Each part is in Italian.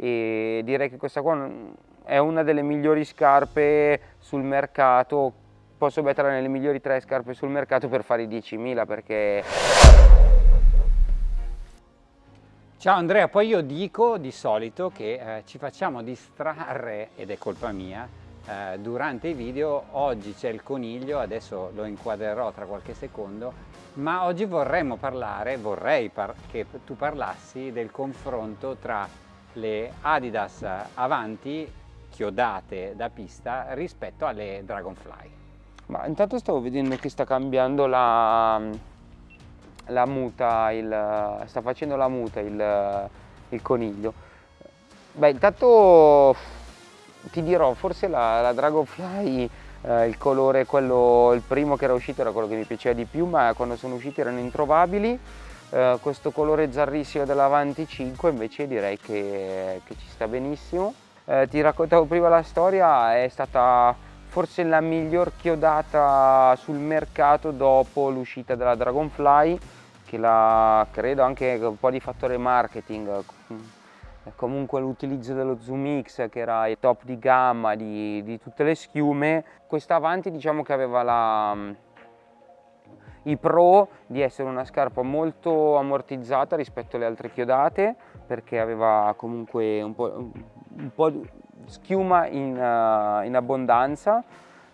e direi che questa qua è una delle migliori scarpe sul mercato posso metterla nelle migliori tre scarpe sul mercato per fare i 10.000 perché Ciao Andrea, poi io dico di solito che eh, ci facciamo distrarre, ed è colpa mia, eh, durante i video. Oggi c'è il coniglio, adesso lo inquadrerò tra qualche secondo, ma oggi vorremmo parlare, vorrei par che tu parlassi del confronto tra le Adidas Avanti chiodate da pista rispetto alle Dragonfly. Ma intanto stavo vedendo che sta cambiando la, la muta, il, sta facendo la muta il, il coniglio. Beh, intanto ti dirò, forse la, la Dragonfly, eh, il colore, quello, il primo che era uscito era quello che mi piaceva di più, ma quando sono usciti erano introvabili. Eh, questo colore zarrissimo dell'Avanti 5 invece direi che, che ci sta benissimo. Eh, ti raccontavo prima la storia, è stata forse la miglior chiodata sul mercato dopo l'uscita della Dragonfly che la credo anche un po' di fattore marketing comunque l'utilizzo dello Zoom X che era il top di gamma di, di tutte le schiume questa Avanti diciamo che aveva la, i pro di essere una scarpa molto ammortizzata rispetto alle altre chiodate perché aveva comunque un po', un po schiuma in, uh, in abbondanza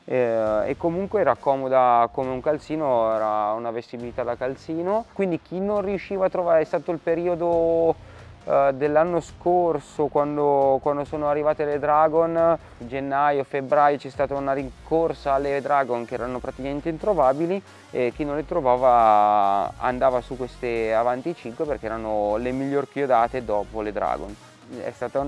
eh, e comunque era comoda come un calzino, era una vestibilità da calzino, quindi chi non riusciva a trovare, è stato il periodo eh, dell'anno scorso quando, quando, sono arrivate le Dragon, gennaio, febbraio c'è stata una rincorsa alle Dragon che erano praticamente introvabili e chi non le trovava andava su queste Avanti 5 perché erano le miglior chiodate dopo le Dragon è stata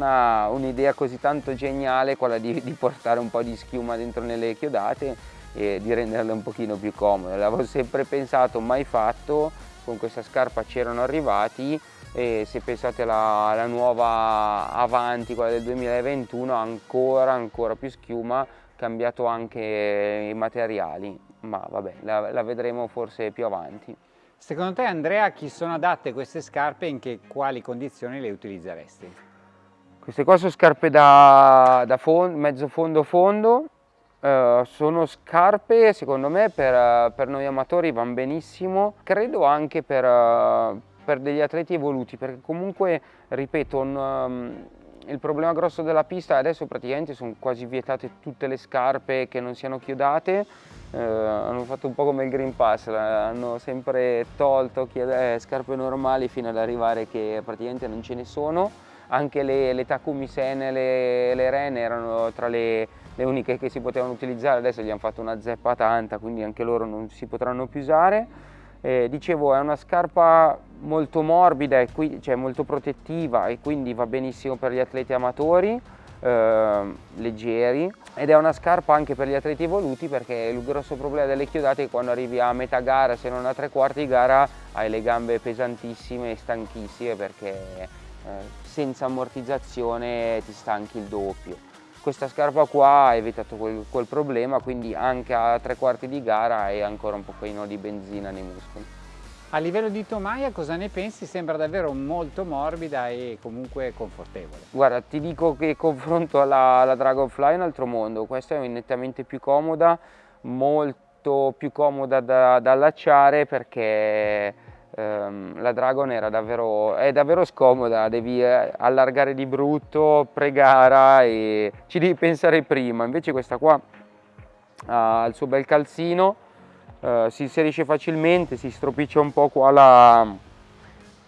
un'idea un così tanto geniale quella di, di, portare un po' di schiuma dentro nelle chiodate e di renderle un pochino più comode. L'avevo sempre pensato, mai fatto, con questa scarpa c'erano arrivati e se pensate alla, alla, nuova Avanti, quella del 2021, ancora ancora più schiuma, cambiato anche i materiali, ma vabbè, la, la vedremo forse più avanti. Secondo te Andrea, a chi sono adatte queste scarpe e in che, quali condizioni le utilizzeresti? Queste qua sono scarpe da, da fondo, mezzo fondo fondo, uh, sono scarpe secondo me per, per, noi amatori vanno benissimo, credo anche per, uh, per degli atleti evoluti perché comunque, ripeto, un, um, il problema grosso della pista adesso praticamente sono quasi vietate tutte le scarpe che non siano chiodate eh, hanno fatto un po' come il Green Pass, hanno sempre tolto eh, scarpe normali fino ad arrivare che praticamente non ce ne sono. Anche le, le Takumi Sen e le, le Ren erano tra le, le, uniche che si potevano utilizzare, adesso gli hanno fatto una zeppa tanta, quindi anche loro non si potranno più usare. Eh, dicevo, è una scarpa molto morbida, e qui, cioè molto protettiva e quindi va benissimo per gli atleti amatori eh, leggeri. Ed è una scarpa anche per gli atleti evoluti perché il grosso problema delle chiodate è che quando arrivi a metà gara se non a tre quarti di gara hai le gambe pesantissime e stanchissime perché eh, senza ammortizzazione ti stanchi il doppio questa scarpa qua ha evitato quel, quel problema quindi anche a tre quarti di gara hai ancora un pochino di benzina nei muscoli a livello di tomaia cosa ne pensi? Sembra davvero molto morbida e comunque confortevole. Guarda, ti dico che confronto alla, alla Dragonfly è un altro mondo, questa è nettamente più comoda, molto più comoda da, da allacciare perché la Dragon davvero, è davvero scomoda, devi eh, allargare di brutto, pre-gara e ci devi pensare prima, invece questa qua ha il suo bel calzino, eh, si inserisce facilmente, si stropiccia un po' qua la,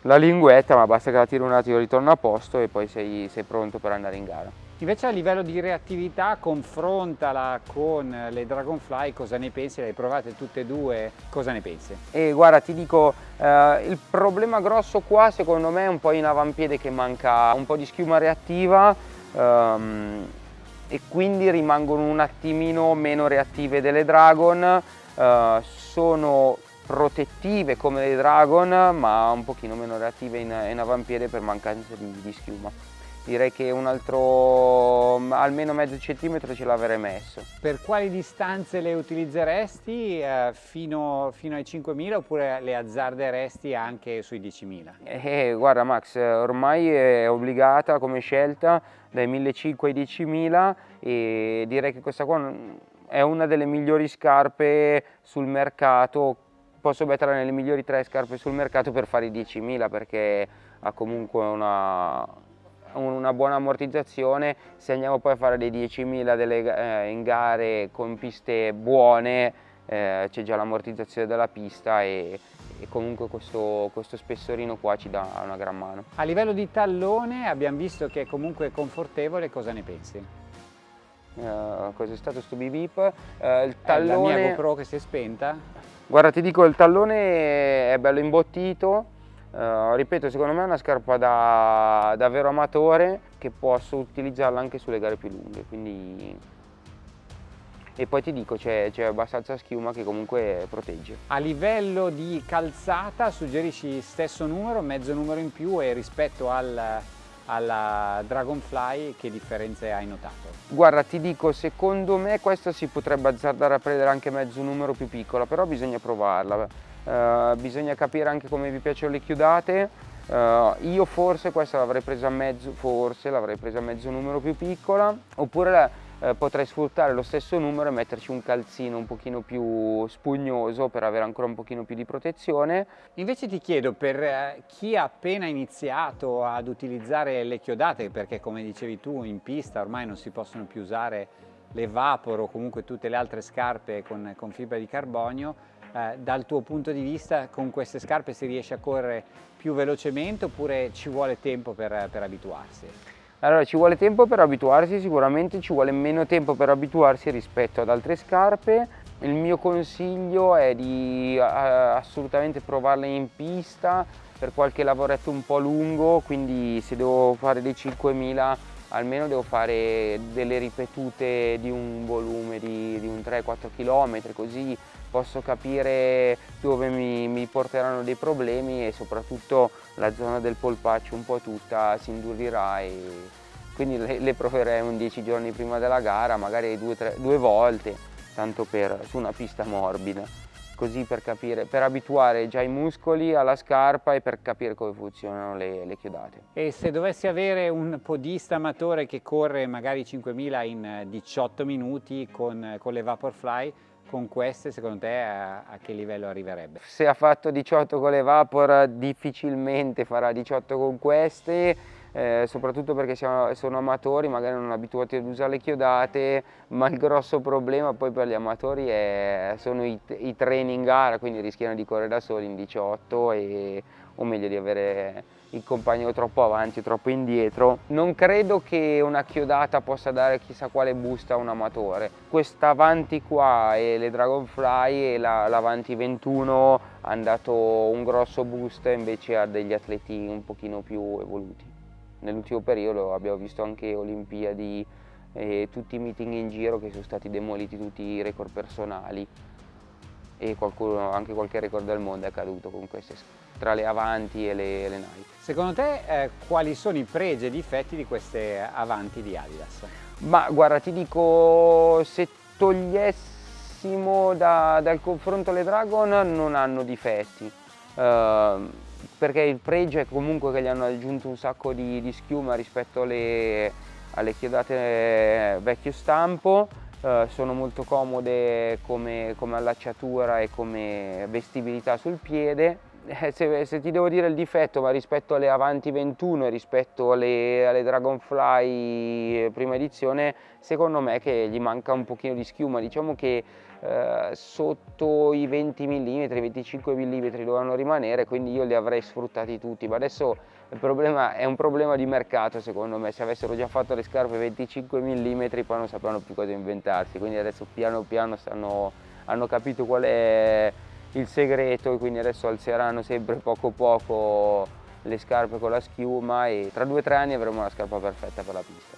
la linguetta ma basta che la tiri un attimo ritorna a posto e poi sei, sei pronto per andare in gara. Invece a livello di reattività confrontala con le Dragonfly, cosa ne pensi? Le hai provate tutte e due, cosa ne pensi? E guarda ti dico, eh, il problema grosso qua secondo me è un po' in avampiede che manca un po' di schiuma reattiva ehm, e quindi rimangono un attimino meno reattive delle Dragon uh, sono protettive come le Dragon ma un pochino meno reattive in, in avampiede per mancanza di, di schiuma direi che un altro almeno mezzo centimetro ce l'avrei messo. Per quali distanze le utilizzeresti eh, fino, fino, ai 5.000 oppure le azzarderesti anche sui 10.000? Eh, guarda Max, ormai è obbligata come scelta dai 1.500 ai 10.000 e direi che questa qua è una delle migliori scarpe sul mercato posso metterla nelle migliori tre scarpe sul mercato per fare i 10.000 perché ha comunque una, una buona ammortizzazione, se andiamo poi a fare dei 10.000 eh, in gare con piste buone eh, c'è già l'ammortizzazione della pista e, e comunque questo, questo, spessorino qua ci dà una gran mano. A livello di tallone abbiamo visto che è comunque confortevole, cosa ne pensi? Uh, cos'è stato sto bip bip? Uh, il tallone... È la mia GoPro che si è spenta? Guarda ti dico il tallone è bello imbottito, Uh, ripeto, secondo me è una scarpa da, da vero amatore che posso utilizzarla anche sulle gare più lunghe, quindi... E poi ti dico, c'è abbastanza schiuma che comunque protegge. A livello di calzata suggerisci stesso numero, mezzo numero in più e rispetto al, alla Dragonfly che differenze hai notato? Guarda ti dico secondo me questa si potrebbe azzardare a prendere anche mezzo numero più piccola però bisogna provarla uh, bisogna capire anche come vi piacciono le chiudate uh, io forse questa l'avrei presa mezzo forse l'avrei presa mezzo numero più piccola oppure la, eh, potrei sfruttare lo stesso numero e metterci un calzino un pochino più spugnoso per avere ancora un pochino più di protezione. Invece ti chiedo per eh, chi ha appena iniziato ad utilizzare le chiodate, perché come dicevi tu in pista ormai non si possono più usare le Vapor o comunque tutte le altre scarpe con, con fibra di carbonio, eh, dal tuo punto di vista con queste scarpe si riesce a correre più velocemente oppure ci vuole tempo per, per abituarsi? Allora ci vuole tempo per abituarsi, sicuramente ci vuole meno tempo per abituarsi rispetto ad altre scarpe. Il mio consiglio è di assolutamente provarle in pista per qualche lavoretto un po' lungo, quindi se devo fare dei 5000 almeno devo fare delle ripetute di un volume di, di un 3-4 km, così posso capire dove mi, mi, porteranno dei problemi e soprattutto la zona del polpaccio un po' tutta si indurirà e quindi le, le proverei un 10 giorni prima della gara, magari due, tre, due volte, tanto per, su una pista morbida così per capire, per abituare già i muscoli alla scarpa e per capire come funzionano le, le chiodate. E se dovessi avere un podista amatore che corre magari 5000 in 18 minuti con, con le Vaporfly, con queste secondo te a, a, che livello arriverebbe? Se ha fatto 18 con le Vapor difficilmente farà 18 con queste, eh, soprattutto perché siamo, sono amatori, magari non abituati ad usare le chiodate, ma il grosso problema poi per gli amatori è, sono i, i training gara, quindi rischiano di correre da soli in 18 e, o meglio di avere il compagno troppo avanti o troppo indietro. Non credo che una chiodata possa dare chissà quale boost a un amatore. Questa avanti qua e le Dragonfly e l'Avanti la 21 hanno dato un grosso boost invece a degli atleti un pochino più evoluti. Nell'ultimo periodo abbiamo visto anche Olimpiadi e tutti i meeting in giro che sono stati demoliti tutti i record personali e qualcuno, anche qualche record del mondo è caduto con queste tra le Avanti e le, le Nike. Secondo te eh, quali sono i pregi e i difetti di queste Avanti di Adidas? Ma guarda ti dico se togliessimo da, dal confronto le Dragon non hanno difetti uh, perché il pregio è comunque che gli hanno aggiunto un sacco di, di schiuma rispetto alle, alle chiodate vecchio stampo Uh, sono molto comode come, come, allacciatura e come vestibilità sul piede. Eh, se, se, ti devo dire il difetto, ma rispetto alle Avanti 21 e rispetto alle, alle Dragonfly eh, prima edizione, secondo me che gli manca un pochino di schiuma. Diciamo che uh, sotto i 20 mm, 25 mm dovevano rimanere, quindi io li avrei sfruttati tutti. Ma adesso problema, è un problema di mercato secondo me, se avessero già fatto le scarpe 25 mm poi non sapevano più cosa inventarsi, quindi adesso piano piano stanno, hanno capito qual è il segreto e quindi adesso alzeranno sempre poco poco le scarpe con la schiuma e tra due o tre anni avremo la scarpa perfetta per la pista.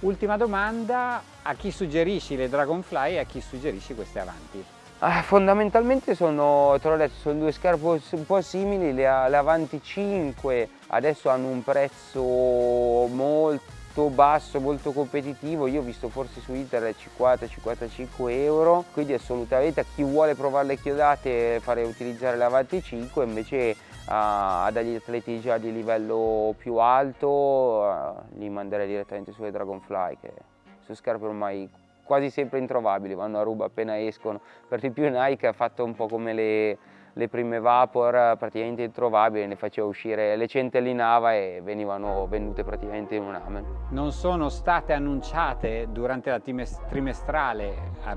Ultima domanda, a chi suggerisci le Dragonfly e a chi suggerisci queste avanti? Ah, fondamentalmente sono, te l'ho detto, sono due scarpe un po' simili, le, le Avanti 5 adesso hanno un prezzo molto basso, molto competitivo, io ho visto forse su internet 50-55 euro, quindi assolutamente a chi vuole provare le chiodate fare utilizzare le Avanti 5, invece a degli atleti già di livello più alto li manderei direttamente sulle Dragonfly che sono scarpe ormai quasi sempre introvabili, vanno a ruba appena escono. Per di più Nike ha fatto un po' come le, le prime Vapor, praticamente introvabili, ne faceva uscire, le centellinava e venivano vendute praticamente in un amen. Non sono state annunciate durante la trimestrale,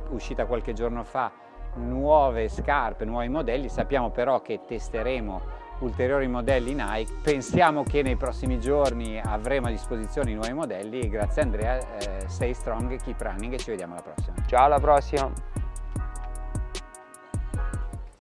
uscita qualche giorno fa, nuove scarpe, nuovi modelli, sappiamo però che testeremo ulteriori modelli Nike. Pensiamo che nei prossimi giorni avremo a disposizione i nuovi modelli. Grazie Andrea, eh, stay strong, keep running e ci vediamo alla prossima. Ciao alla prossima!